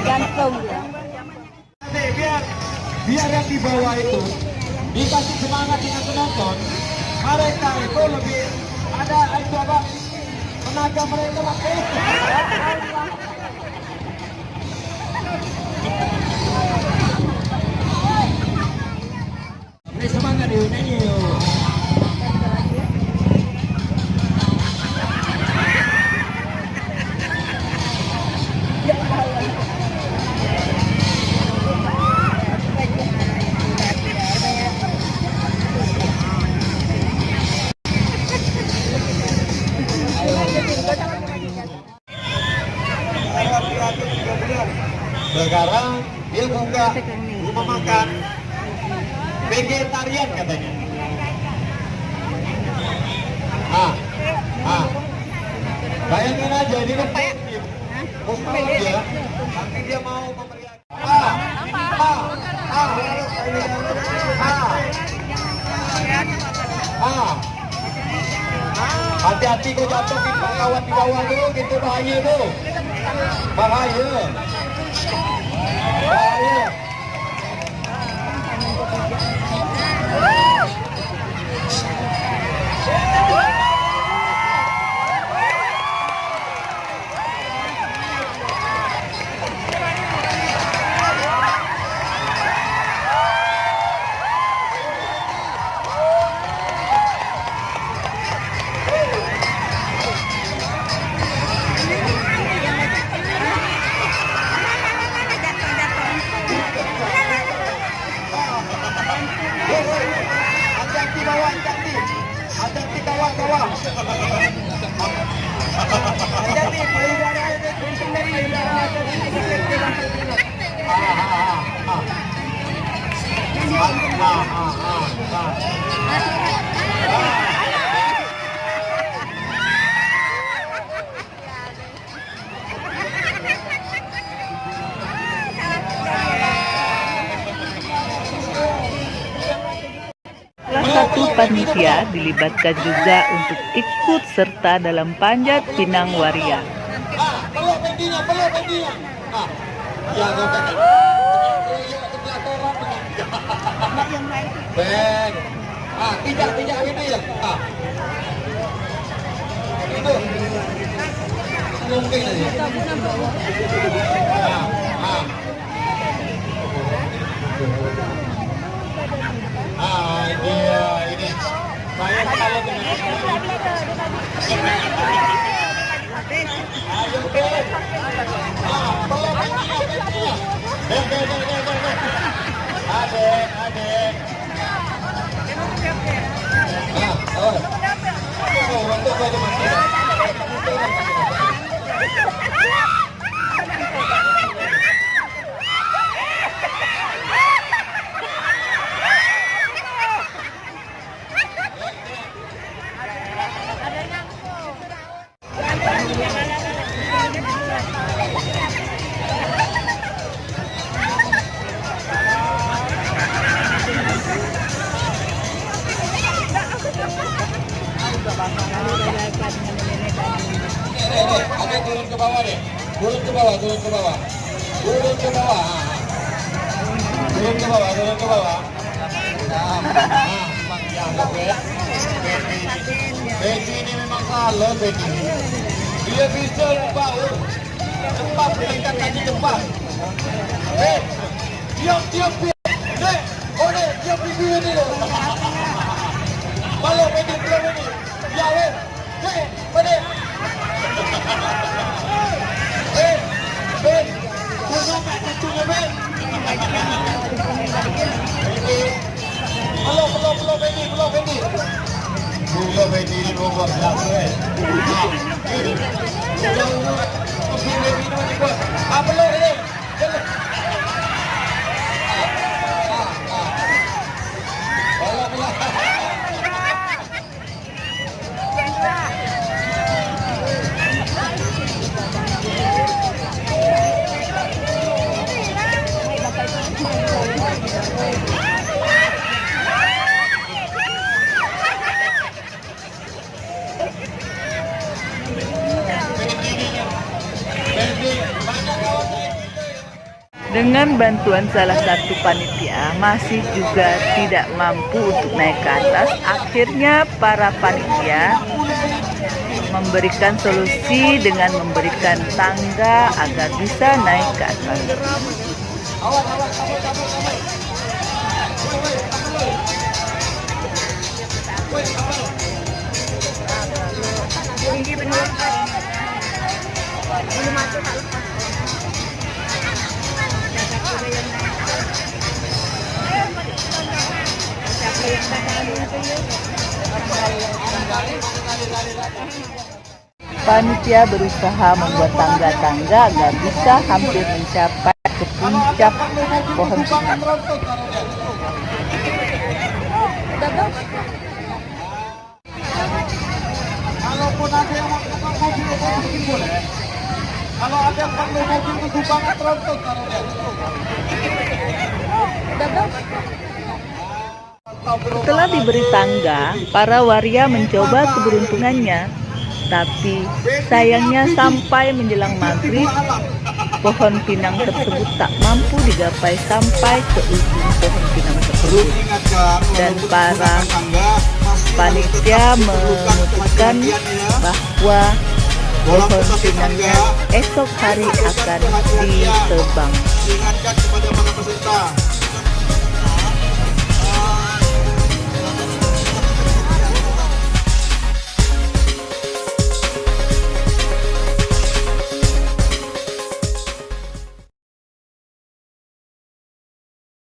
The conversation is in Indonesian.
Gantung ya. ya. Biar biar yang di bawah itu dikasih semangat dengan penonton, mereka itu lebih ada itu apa tenaga mereka makin Beri semangat. Sekarang dia buka rumah makan vegetarian katanya. Ah, ah. Bayangin aja ini kan Muslim dia, tapi dia mau memeriahkan. Ah, ah, ah, ah, ah. Hati-hati kau jatuhin kawan di bawah tuh, gitu bahaya tuh. Bahaya. Ah, ah, ah, ah. Ah, satu panitia dilibatkan juga untuk ikut serta dalam panjat pinang waria. Ah. Ah, ya. Ah, ya. Ah. Ah, ah. Ah, Adek, adek. Turun ke bawah deh. Turun ke bawah, turun ke bawah. Turun ke bawah. ah, ah. Turun ke bawah, turun ke bawah. Nah, ya, ini. Memang salah, ini. Dia bisa lupa, oh. Cepat, peringkat kaki cepat. Eh, tiup, tiup, tiup. Eh, oh, deh, tiup pipi ini loh. Betty, belum ini. Ya, weh. 팬디. 무협의 뒤로 건너서 dengan bantuan salah satu panitia masih juga tidak mampu untuk naik ke atas akhirnya para panitia memberikan solusi dengan memberikan tangga agar bisa naik ke atas. Panitia berusaha membuat tangga-tangga agar bisa hampir mencapai ke puncak pohon. Kalau ada yang mobil taruhnya. Setelah diberi tangga, para waria mencoba keberuntungannya. Tapi sayangnya sampai menjelang maghrib, pohon pinang tersebut tak mampu digapai sampai ke ujung pohon pinang tersebut. Dan para panitia memutuskan bahwa pohon pinangnya esok hari akan ditebang.